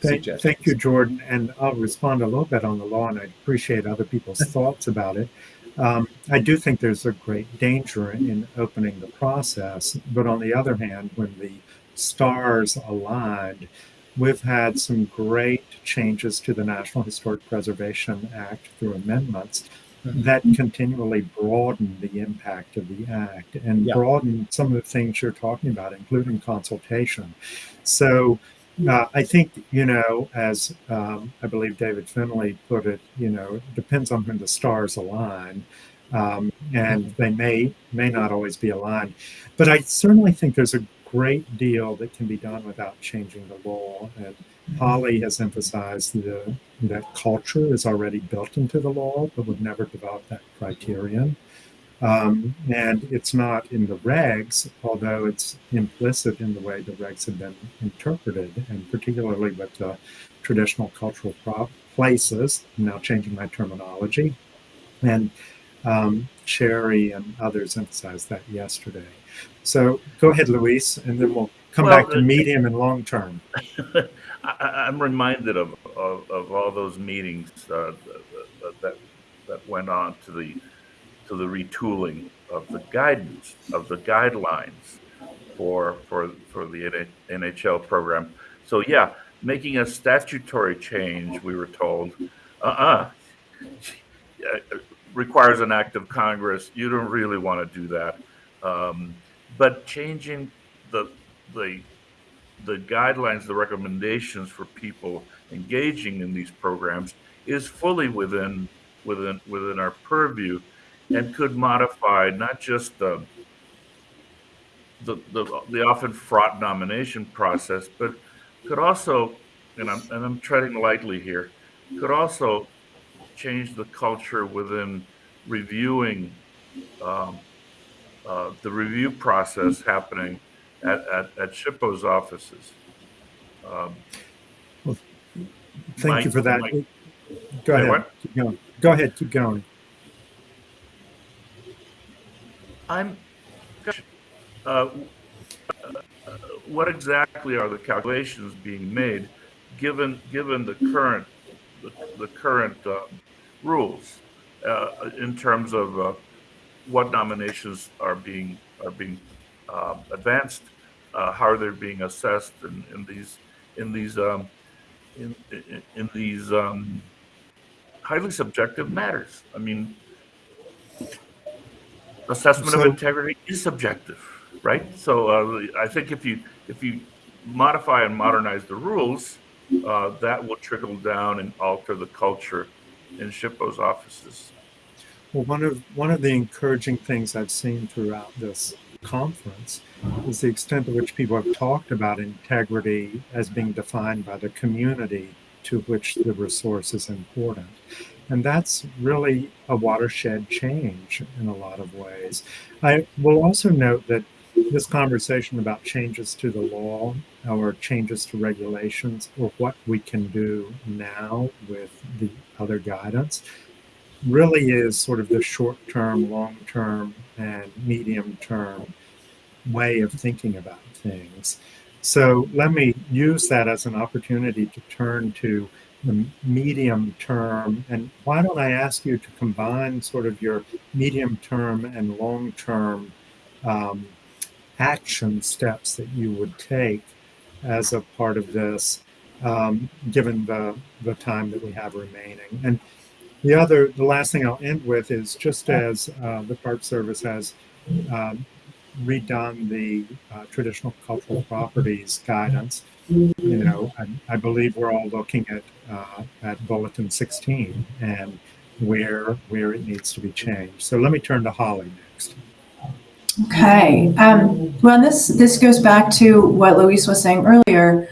[SPEAKER 1] Thank, thank, you, Jordan. And I'll respond a little bit on the law, and I appreciate other people's thoughts about it. Um, I do think there's a great danger in opening the process. But on the other hand, when the stars aligned, we've had some great changes to the National Historic Preservation Act through amendments mm-hmm. that continually broaden the impact of the act and yeah. broaden some of the things you're talking about, including consultation. So uh, I think, you know, as um, I believe David Finley put it, you know, it depends on when the stars align. Um, and they may may not always be aligned. But I certainly think there's a great deal that can be done without changing the law. And Holly has emphasized the, that culture is already built into the law, but would never develop that criterion. Um, and it's not in the regs, although it's implicit in the way the regs have been interpreted, and particularly with the traditional cultural places. I'm now changing my terminology. And um, Sherry and others emphasized that yesterday. So go ahead, Luis, and then we'll come well, back to medium and long term.
[SPEAKER 4] I, am reminded of, of, of, all those meetings uh, that, that went on to the to the retooling of the guidance of the guidelines for for for the NHL program. So yeah, making a statutory change, we were told, uh-uh, requires an act of Congress. You don't really want to do that. Um, but changing the the the guidelines, the recommendations for people engaging in these programs is fully within within within our purview and could modify not just the the, the, the often fraught nomination process, but could also, and I'm, and I'm treading lightly here, could also change the culture within reviewing um, uh, the review process happening at, at, at SHPO's offices. Um,
[SPEAKER 1] well, thank my, you for that. My, go ahead. Keep going. go ahead, keep going.
[SPEAKER 4] I'm, uh, what exactly are the calculations being made, given, given the current, the, the current, uh, rules, uh, in terms of, uh, what nominations are being, are being, uh, advanced, uh, how are they're being assessed in, in these, in these, um, in, in, in these, um, highly subjective matters. I mean, assessment of integrity is subjective, right? So uh, I think if you if you modify and modernize the rules, uh, that will trickle down and alter the culture in SHPO's offices.
[SPEAKER 1] Well, one of one of the encouraging things I've seen throughout this conference is the extent to which people have talked about integrity as being defined by the community to which the resource is important. And that's really a watershed change in a lot of ways. I will also note that this conversation about changes to the law or changes to regulations or what we can do now with the other guidance really is sort of the short term, long term, and medium term way of thinking about things. So let me use that as an opportunity to turn to the medium term. And why don't I ask you to combine sort of your medium term and long term um, action steps that you would take as a part of this, um, given the, the time that we have remaining. And the other, the last thing I'll end with is just as uh, the Park Service has um, redone the uh, traditional cultural properties guidance, you know, I, I believe we're all looking at uh, at Bulletin 16 and where where it needs to be changed. So let me turn to Holly next.
[SPEAKER 2] Okay. Um, well, this this goes back to what Luis was saying earlier.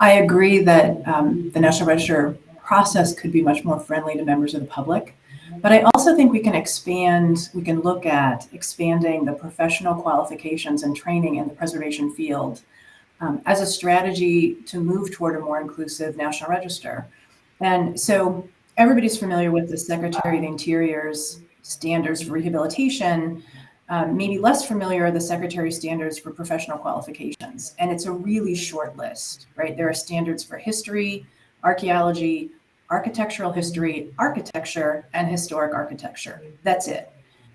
[SPEAKER 2] I agree that um, the National Register process could be much more friendly to members of the public. But I also think we can expand, we can look at expanding the professional qualifications and training in the preservation field um, as a strategy to move toward a more inclusive National Register. And so everybody's familiar with the Secretary of Interior's standards for rehabilitation. Um, maybe less familiar are the Secretary standards for professional qualifications. And it's a really short list, right? There are standards for history, archaeology, architectural history, architecture, and historic architecture. That's it.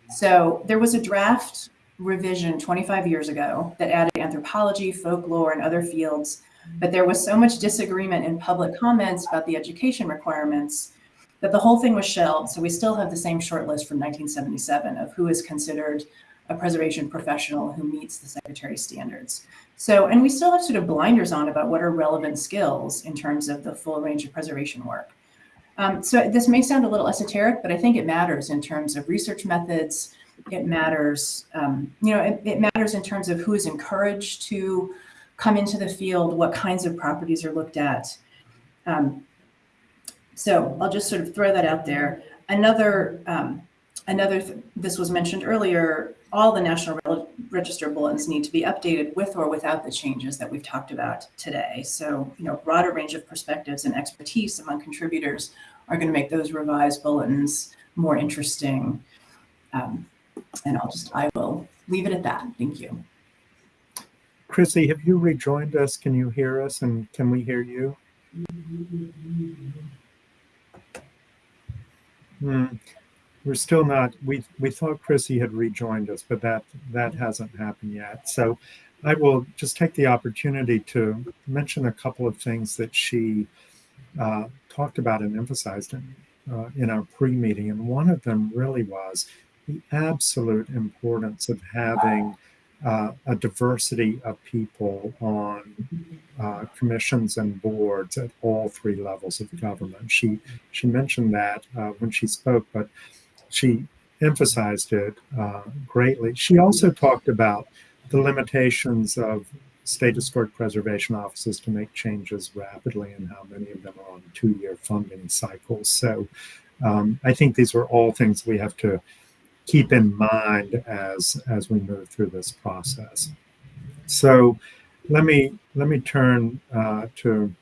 [SPEAKER 2] So there was a draft revision 25 years ago that added anthropology, folklore, and other fields. But there was so much disagreement in public comments about the education requirements that the whole thing was shelved. So we still have the same short list from 1977 of who is considered a preservation professional who meets the secretary standards. So, and we still have sort of blinders on about what are relevant skills in terms of the full range of preservation work. Um, so this may sound a little esoteric, but I think it matters in terms of research methods. It matters, um, you know, it, it matters in terms of who is encouraged to come into the field, what kinds of properties are looked at. Um, so I'll just sort of throw that out there. Another, um, another, th this was mentioned earlier, all the National Register bulletins need to be updated with or without the changes that we've talked about today. So, you know, broader range of perspectives and expertise among contributors are going to make those revised bulletins more interesting. Um, and I'll just, I will leave it at that. Thank you.
[SPEAKER 1] Chrissy, have you rejoined us? Can you hear us and can we hear you? Hmm. We're still not, we, we thought Chrissy had rejoined us, but that, that hasn't happened yet. So I will just take the opportunity to mention a couple of things that she uh, talked about and emphasized in, uh, in our pre-meeting. And one of them really was the absolute importance of having uh, a diversity of people on uh, commissions and boards at all three levels of government. She she mentioned that uh, when she spoke, but she emphasized it uh, greatly. She also talked about the limitations of state historic preservation offices to make changes rapidly and how many of them are on two-year funding cycles. So um, I think these are all things we have to keep in mind as as we move through this process. So let me let me turn uh, to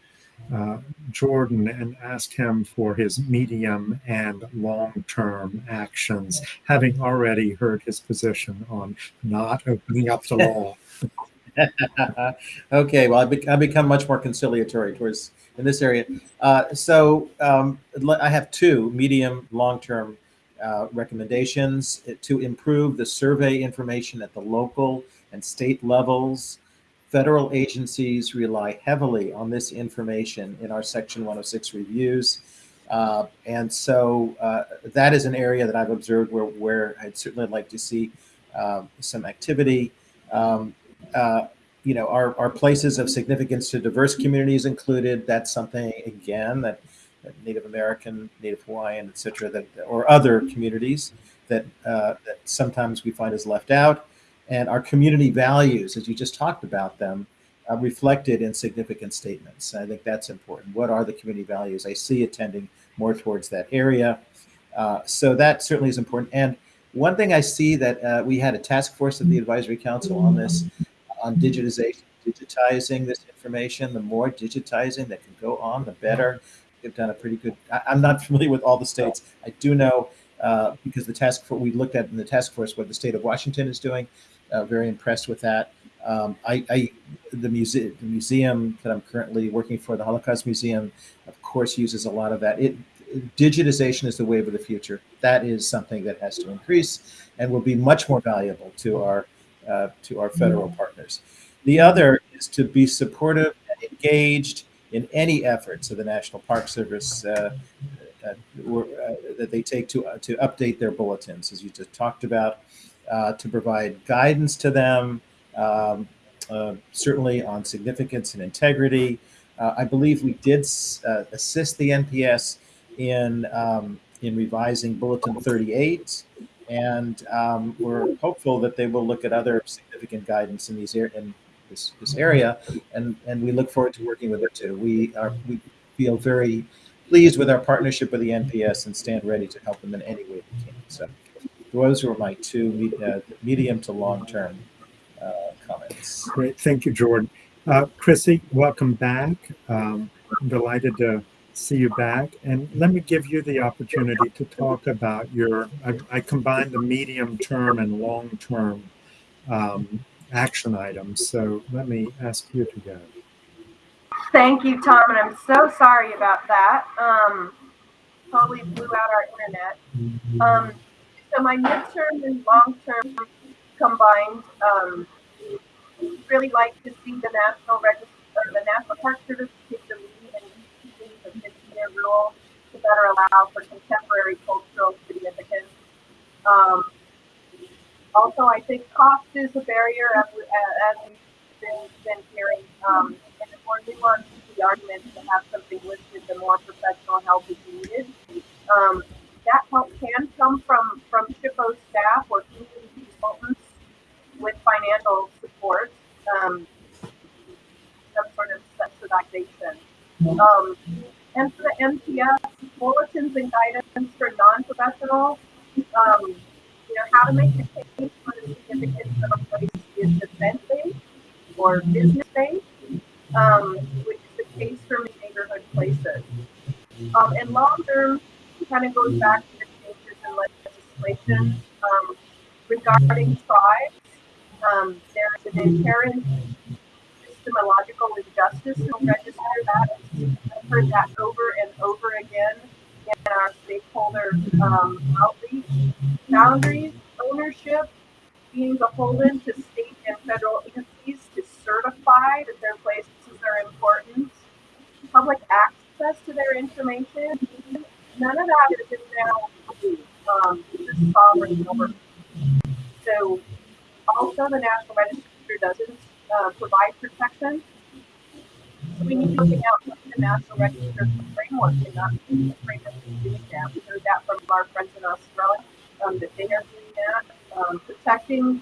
[SPEAKER 1] uh, Jordan and asked him for his medium and long term actions, having already heard his position on not opening up the law.
[SPEAKER 5] okay, well, I've, be- I've become much more conciliatory towards in this area. Uh, so um, I have two medium, long-term uh, recommendations to improve the survey information at the local and state levels. Federal agencies rely heavily on this information in our Section 106 reviews. Uh, and so uh, that is an area that I've observed where, where I'd certainly like to see uh, some activity. Um, uh, you know, our, are places of significance to diverse communities included? That's something, again, that, that Native American, Native Hawaiian, et cetera, that, or other communities that, uh, that sometimes we find is left out. And our community values, as you just talked about them, uh, reflected in significant statements. I think that's important. What are the community values? I see it tending more towards that area. Uh, so that certainly is important. And one thing I see that uh, we had a task force of the advisory council on this, on digitization, digitizing this information. The more digitizing that can go on, the better. They've done a pretty good. I, am not familiar with all the states. I do know uh, because the task force we looked at in the task force what the state of Washington is doing. Uh, very impressed with that. Um, I, I, the museum, the museum that I'm currently working for, the Holocaust Museum, of course, uses a lot of that. It, digitization is the wave of the future. That is something that has to increase and will be much more valuable to our uh, to our federal partners. The other is to be supportive and engaged in any efforts of the National Park Service uh, uh, or, uh, that they take to to update their bulletins, as you just talked about, uh, to provide guidance to them, um, uh, certainly on significance and integrity. I believe we did assist the NPS in um, in revising Bulletin 38 and um, we're hopeful that they will look at other significant guidance in these this, this area, and and we look forward to working with it too. We are we feel very pleased with our partnership with the NPS and stand ready to help them in any way we can. So those were my two uh, medium to long term uh, comments.
[SPEAKER 1] Great, thank you, Jordan. Uh, Chrissy, welcome back. Um, I'm delighted to see you back. And let me give you the opportunity to talk about your, I, I combined the medium term and long term um, action items. So let me ask you to go.
[SPEAKER 3] Thank you, Tom, and I'm so sorry about that. Um, totally blew out our internet. Um, so my midterm and long term combined. Um, really like to see the National Register, the National Park Service take the lead in the 15-year rule to better allow for contemporary cultural significance. Um, also, I think cost is a barrier, as, as we've been, been hearing. Um, and the more nuanced the argument to have something listed, the more professional help is needed. Um, that help can come from from SHPO staff or community consultants with financial support, um, some sort of subsidization. Um, and for the NPS, bulletins and guidance for non-professionals, um, you know, how to make the case for the significance of a place is defense-based or business-based, um, which is the case for many neighborhood places. Um, and long-term kind of goes back to the changes in legislation um, regarding tribes. Um, there's an inherent systemological injustice to register that. I've heard that over and over again in our stakeholder um, outreach. Boundaries, ownership, being beholden to state and federal agencies to certify that their places are important. Public access to their information. None of that is now um, sovereign. So also the National Register doesn't uh, provide protection. So we need to look out the National Register framework and not the framework is doing that. We heard that from our friends in Australia, um, that they are doing that. Um, protecting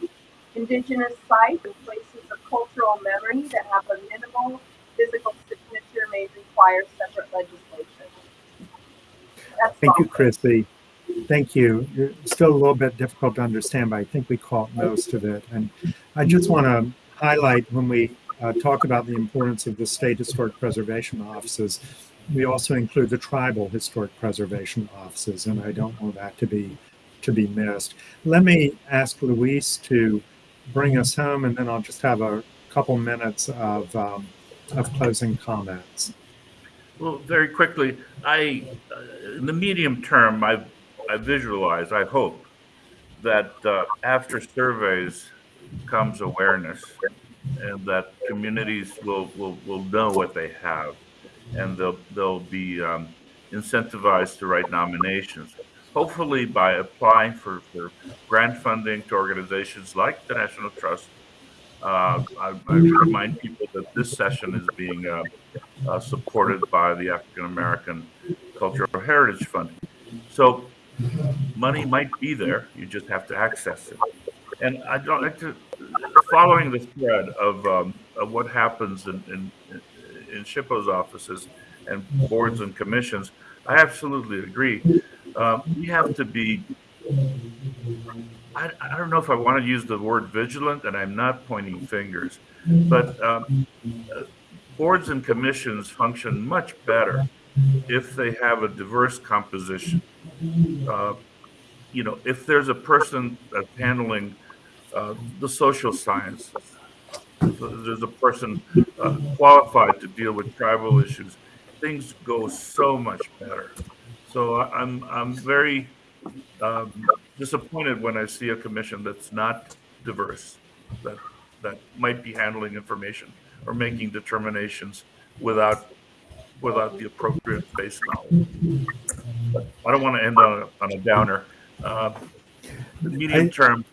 [SPEAKER 3] indigenous sites and places of cultural memory that have a minimal physical signature may require separate legislation. That's
[SPEAKER 1] Thank you,
[SPEAKER 3] all.
[SPEAKER 1] Chrissy. Thank you. It's still a little bit difficult to understand, but I think we caught most of it. And I just want to highlight when we uh, talk about the importance of the state historic preservation offices, we also include the tribal historic preservation offices, and I don't want that to be to be missed. Let me ask Luis to bring us home, and then I'll just have a couple minutes of um, of closing comments.
[SPEAKER 4] Well, very quickly, I, uh, in the medium term, I, I visualize, I hope, that uh, after surveys comes awareness and that communities will, will, will know what they have and they'll, they'll be um, incentivized to write nominations. Hopefully by applying for, for grant funding to organizations like the National Trust. Uh, I, I remind people that this session is being uh, supported by the African American Cultural Heritage Fund. So money might be there, you just have to access it. And I'd like to, following the thread of, um, of what happens in, in, in SHPO's offices and boards and commissions, I absolutely agree. Um, we have to be, I, I don't know if I want to use the word vigilant, and I'm not pointing fingers, but um, boards and commissions function much better if they have a diverse composition. Uh, you know, if there's a person that's handling uh, the social sciences, there's a person uh, qualified to deal with tribal issues, things go so much better. So I'm I'm very um, disappointed when I see a commission that's not diverse, that that might be handling information or making determinations without without the appropriate base knowledge. I don't want to end on a, on a downer. Uh, the medium
[SPEAKER 1] I-
[SPEAKER 4] term,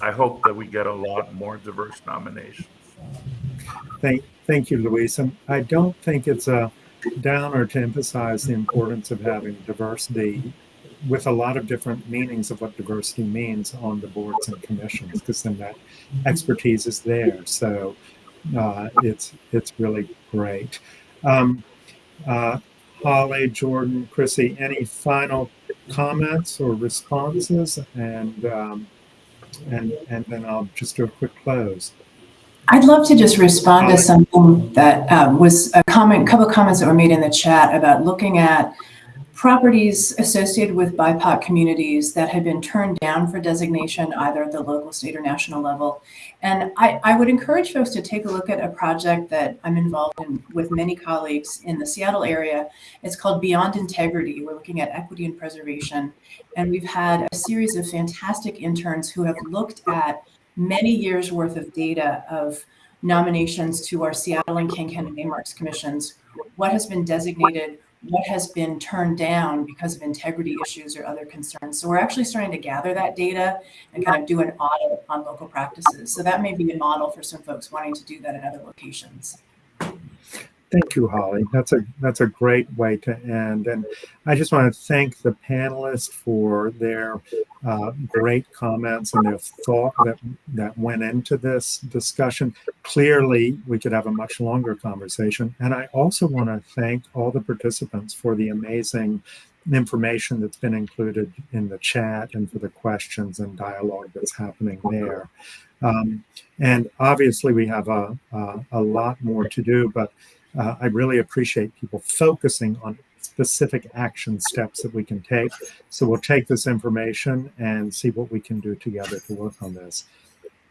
[SPEAKER 4] I hope that we get a lot more diverse nominations.
[SPEAKER 1] Thank, thank you, Luis. And I don't think it's a downer to emphasize the importance of having diversity with a lot of different meanings of what diversity means on the boards and commissions, because then that expertise is there. So uh, it's it's really great. Um, uh, Holly, Jordan, Chrissy, any final comments or responses? And um, and and then I'll just do a quick close.
[SPEAKER 2] I'd love to just respond to something that um, was a comment, couple of comments that were made in the chat about looking at properties associated with BIPOC communities that had been turned down for designation either at the local, state, or national level. And I, I would encourage folks to take a look at a project that I'm involved in with many colleagues in the Seattle area. It's called Beyond Integrity. We're looking at equity and preservation. And we've had a series of fantastic interns who have looked at many years worth of data of nominations to our Seattle and King County Landmarks Commissions, what has been designated, what has been turned down because of integrity issues or other concerns. So we're actually starting to gather that data and kind of do an audit on local practices. So that may be a model for some folks wanting to do that in other locations.
[SPEAKER 1] Thank you, Holly. That's a that's a great way to end. And I just want to thank the panelists for their uh, great comments and their thought that that went into this discussion. Clearly, we could have a much longer conversation. And I also want to thank all the participants for the amazing information that's been included in the chat and for the questions and dialogue that's happening there. Um, and obviously, we have a, a, a lot more to do, but uh, I really appreciate people focusing on specific action steps that we can take. So we'll take this information and see what we can do together to work on this.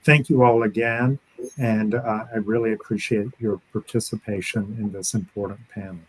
[SPEAKER 1] Thank you all again, and uh, I really appreciate your participation in this important panel.